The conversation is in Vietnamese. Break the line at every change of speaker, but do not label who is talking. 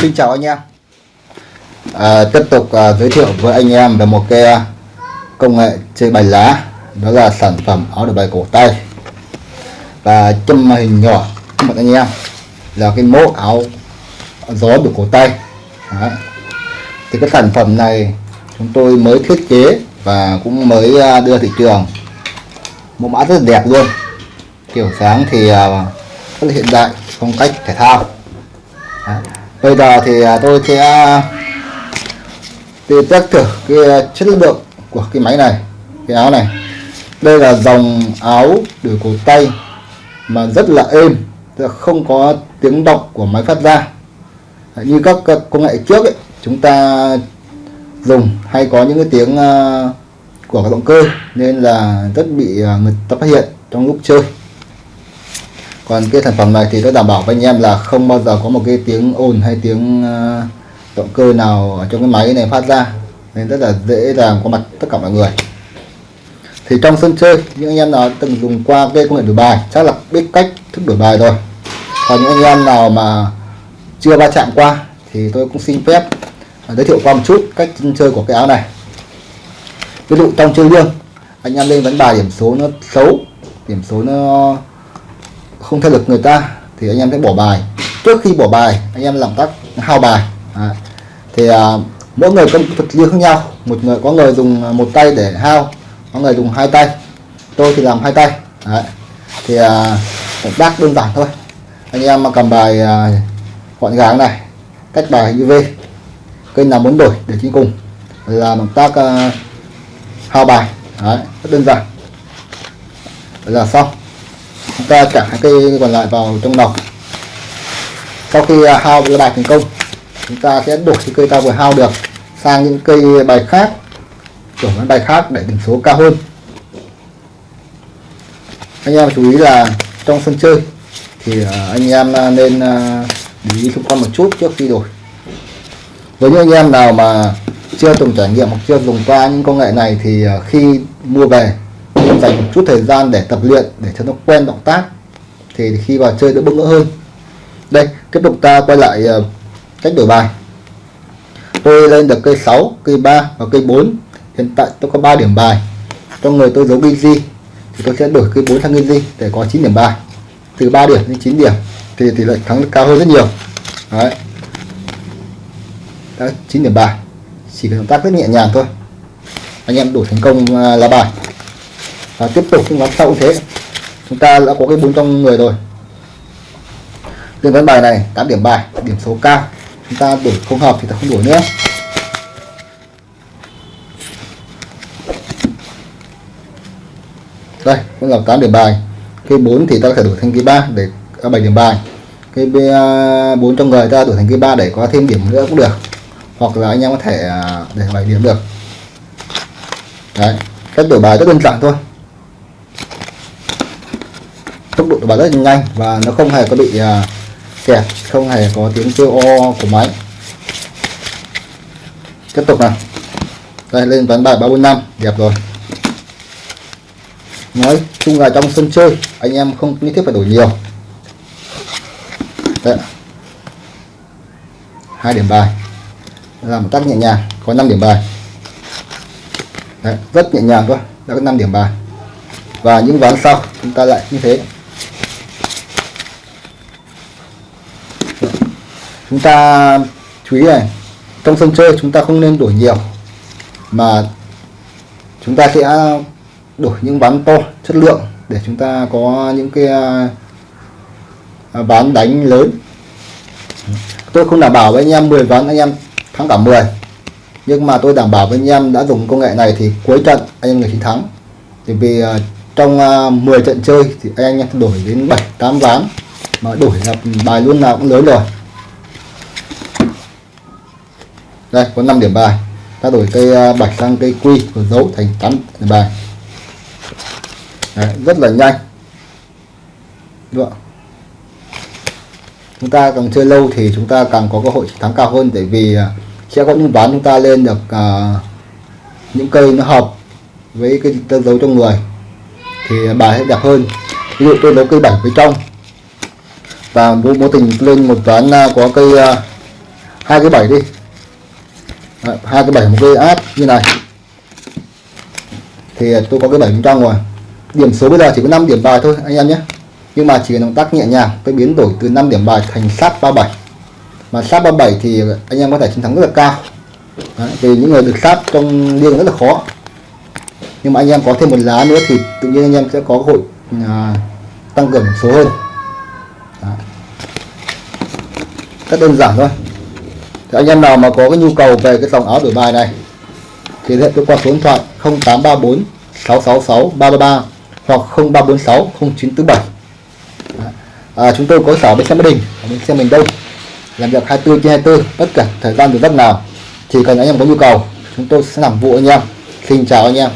Xin chào anh em. À, Tiếp tục à, giới thiệu với anh em về một cái à, công nghệ chơi bài lá. Đó là sản phẩm áo đổi bài cổ tay. Và châm hình nhỏ các bạn anh em. Là cái mẫu áo gió đổi cổ tay. Đấy. Thì cái sản phẩm này chúng tôi mới thiết kế và cũng mới à, đưa thị trường. Mẫu mã rất đẹp luôn. Kiểu dáng thì à, rất là hiện đại phong cách thể thao. Đấy bây giờ thì à, tôi sẽ à, đi test thử cái à, chất lượng của cái máy này cái áo này. Đây là dòng áo đuổi cổ tay mà rất là êm không có tiếng động của máy phát ra. Như các công nghệ trước ấy, chúng ta dùng hay có những cái tiếng của các động cơ nên là rất bị người ta phát hiện trong lúc chơi còn cái sản phẩm này thì tôi đảm bảo với anh em là không bao giờ có một cái tiếng ồn hay tiếng ờ, động cơ nào ở trong cái máy này phát ra. Nên rất là dễ dàng có mặt tất cả mọi người. Thì trong sân chơi, những anh em nào từng dùng qua cái công nghệ đổi bài, chắc là biết cách thức đổi bài rồi. Còn những anh em nào mà chưa va chạm qua, thì tôi cũng xin phép ờ, giới thiệu qua một chút cách chơi của cái áo này. Ví dụ trong chơi liêng anh em lên vấn bài điểm số nó xấu, điểm số nó không theo lực người ta thì anh em sẽ bỏ bài. Trước khi bỏ bài anh em làm tác hao bài. À, thì à, mỗi người công thuật riêng khác nhau. Một người có người dùng à, một tay để hao có người dùng hai tay. Tôi thì làm hai tay. Đấy. thì à, động tác đơn giản thôi. Anh em mà cầm bài à, gọn gàng này cách bài như V. Kênh nào muốn đổi để chính cùng. Là động tác à, hao bài. Đấy, rất đơn giản. Đấy là xong chúng ta trả hai cây còn lại vào trong nòng sau khi à, hao cái bài thành công, chúng ta sẽ đổi cái cây ta vừa hao được sang những cây bài khác đổi những bài khác để điểm số cao hơn. Anh em chú ý là trong sân chơi thì à, anh em à, nên để ý xung quanh một chút trước khi đổi. Với những anh em nào mà chưa từng trải nghiệm hoặc chưa dùng qua những công nghệ này thì khi mua về dành một chút thời gian để tập luyện để cho nó quen động tác. Thì khi vào chơi đỡ bỡ ngỡ hơn. Đây tiếp tục ta quay lại ờ, cách đổi bài. Tôi lên được cây 6 cây 3 và cây 4 hiện tại tôi có 3 điểm bài. Trong người tôi giấu ghi gì thì tôi sẽ đổi cây 4 sang ghi gì để có 9 điểm bài. Từ 3 điểm đến 9 điểm thì tỷ lệ thắng cao hơn rất nhiều. Đấy. Đấy, 9 điểm bài. Chỉ cần động tác rất nhẹ nhàng thôi. Anh em đổi thành công ờ, uh, lá bài và tiếp tục những ván sau cũng thế. Chúng ta đã có cái bốn trong người rồi. Lên ván bài này 8 điểm bài điểm số cao. Chúng ta đổi không hợp thì ta không đổi nữa. Đây cũng là 8 điểm bài. Cây 4 thì ta có thể đổi thành cây 3 để à, 7 điểm bài. Cây 4 à, trong người ta đổi thành cây 3 để có thêm điểm nữa cũng được. Hoặc là anh em có thể à, để 7 điểm được. Đấy cách đổi bài rất đơn giản thôi tốc độ báo rất nhanh và nó không hề có bị à, kẹt không hề có tiếng kêu o của máy. Tiếp tục nào. Đây lên ván bài 345 đẹp rồi. Nói chung là trong sân chơi anh em không nhất thiết phải đổi nhiều. Đấy. hai điểm bài. Làm một tác nhẹ nhàng có 5 điểm bài. Đấy, rất nhẹ nhàng thôi đã có 5 điểm bài. Và những ván sau chúng ta lại như thế. Chúng ta, chú ý này, trong sân chơi chúng ta không nên đổi nhiều, mà chúng ta sẽ đổi những ván to chất lượng để chúng ta có những cái à, ván đánh lớn. Tôi không đảm bảo với anh em 10 ván, anh em thắng cả 10 nhưng mà tôi đảm bảo với anh em đã dùng công nghệ này thì cuối trận anh em người chiến thắng. Thì vì à, trong à, 10 trận chơi thì anh em đổi đến 7 8 ván, mà đổi là bài luôn nào cũng lớn rồi. Đây có 5 điểm bài. Ta đổi cây à, bạch sang cây quy và dấu thành 8 điểm bài. Đấy, rất là nhanh. Được. chúng ta càng chơi lâu thì chúng ta càng có cơ hội thắng cao hơn tại vì à, sẽ có những ván chúng ta lên được uh, những cây nó hợp với cái tơ dấu trong người thì bài sẽ đẹp hơn. Ví dụ tôi nấu cây bảy với trong. Và vô, vô tình lên một ván có cây uh, hai cái bảy đi hai cái bảy một cái áp như này. Thì tôi có cái bảy bên trong rồi điểm số bây giờ chỉ có 5 điểm bài thôi anh em nhé. Nhưng mà chỉ cần động tác nhẹ nhàng tôi biến đổi từ 5 điểm bài thành sát 37 mà sát 37 thì anh em có thể chiến thắng rất là cao. Đấy, vì những người được sát trong liêng rất là khó. Nhưng mà anh em có thêm một lá nữa thì tự nhiên anh em sẽ có cơ hội à, tăng cường số hơn. Đấy. rất đơn giản thôi thì anh em nào mà có cái nhu cầu về cái dòng áo đổi bài này thì liên hệ tôi qua số điện thoại 0834 666 333 hoặc 0346 0947 à, chúng tôi có sở bên xe Mỹ Đình ở bên xe Miền Đông. Làm việc 24 trên 24 tất cả thời gian từ giấc nào chỉ cần anh em có nhu cầu chúng tôi sẽ làm vụ anh em xin chào anh em.